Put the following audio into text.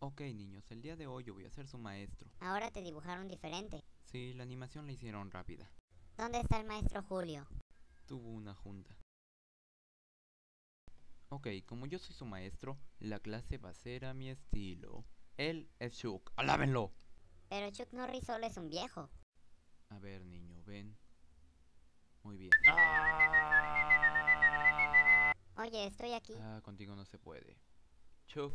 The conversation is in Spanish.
Ok, niños, el día de hoy yo voy a ser su maestro. Ahora te dibujaron diferente. Sí, la animación la hicieron rápida. ¿Dónde está el maestro Julio? Tuvo una junta. Ok, como yo soy su maestro, la clase va a ser a mi estilo. Él es Chuck. ¡Alábenlo! Pero Chuck Norris solo es un viejo. A ver, niño, ven. Muy bien. Oye, estoy aquí. Ah, contigo no se puede. Chuck,